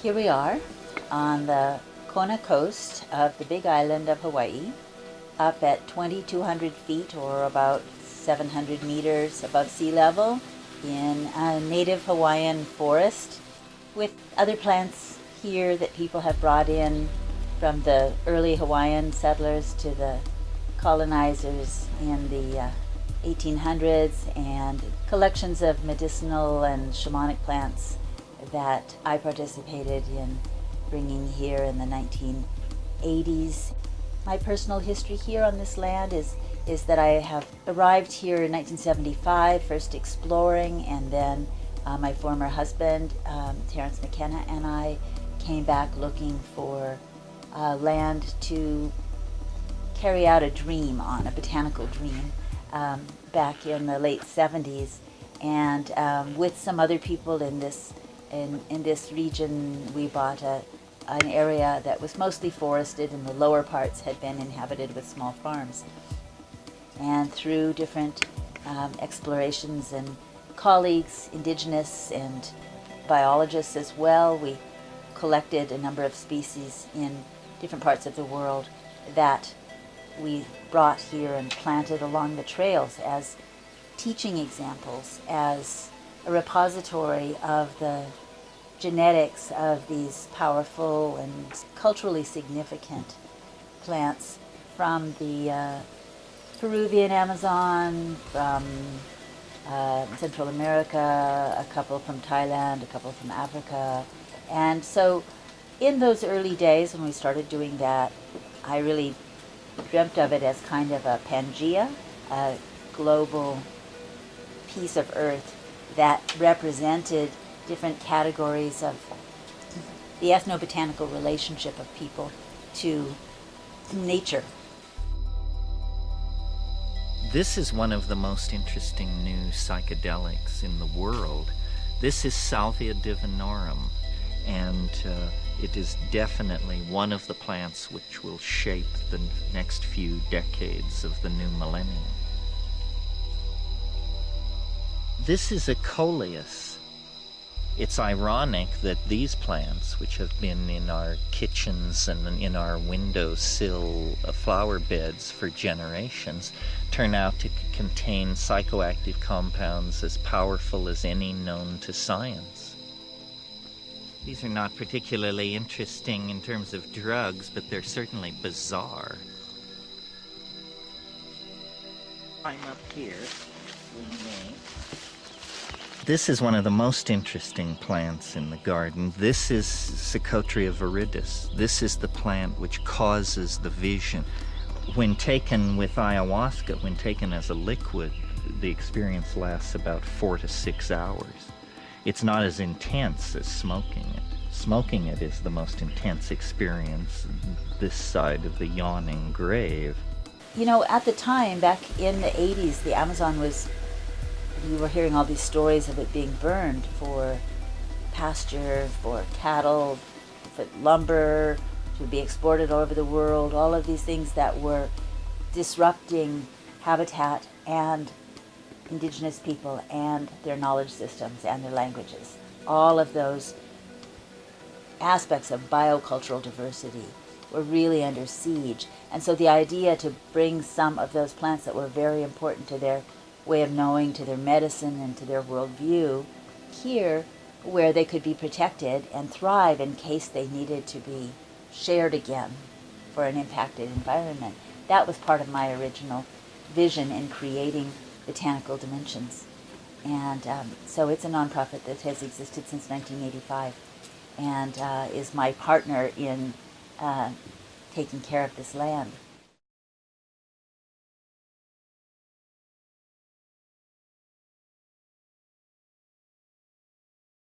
Here we are on the Kona coast of the big island of Hawaii, up at 2,200 feet or about 700 meters above sea level in a native Hawaiian forest with other plants here that people have brought in from the early Hawaiian settlers to the colonizers in the uh, 1800s and collections of medicinal and shamanic plants that I participated in bringing here in the 1980s. My personal history here on this land is, is that I have arrived here in 1975, first exploring, and then uh, my former husband, um, Terence McKenna, and I came back looking for uh, land to carry out a dream on, a botanical dream, um, back in the late 70s. And um, with some other people in this in, in this region, we bought a, an area that was mostly forested and the lower parts had been inhabited with small farms. And through different um, explorations and colleagues, indigenous and biologists as well, we collected a number of species in different parts of the world that we brought here and planted along the trails as teaching examples, as a repository of the genetics of these powerful and culturally significant plants from the uh, Peruvian Amazon, from uh, Central America, a couple from Thailand, a couple from Africa. And so in those early days when we started doing that, I really dreamt of it as kind of a Pangea, a global piece of earth that represented different categories of the ethnobotanical relationship of people to nature. This is one of the most interesting new psychedelics in the world. This is Salvia divinorum, and uh, it is definitely one of the plants which will shape the next few decades of the new millennium. This is a coleus. It's ironic that these plants, which have been in our kitchens and in our windowsill uh, flower beds for generations, turn out to contain psychoactive compounds as powerful as any known to science. These are not particularly interesting in terms of drugs, but they're certainly bizarre. I'm up here. This is one of the most interesting plants in the garden. This is Psychotria viridis. This is the plant which causes the vision. When taken with ayahuasca, when taken as a liquid, the experience lasts about four to six hours. It's not as intense as smoking it. Smoking it is the most intense experience this side of the yawning grave. You know, at the time, back in the 80s, the Amazon was we were hearing all these stories of it being burned for pasture, for cattle, for lumber, to be exported all over the world, all of these things that were disrupting habitat and indigenous people and their knowledge systems and their languages. All of those aspects of biocultural diversity were really under siege. And so the idea to bring some of those plants that were very important to their way of knowing, to their medicine, and to their worldview here, where they could be protected and thrive in case they needed to be shared again for an impacted environment. That was part of my original vision in creating Botanical Dimensions. And um, so it's a nonprofit that has existed since 1985 and uh, is my partner in uh, taking care of this land.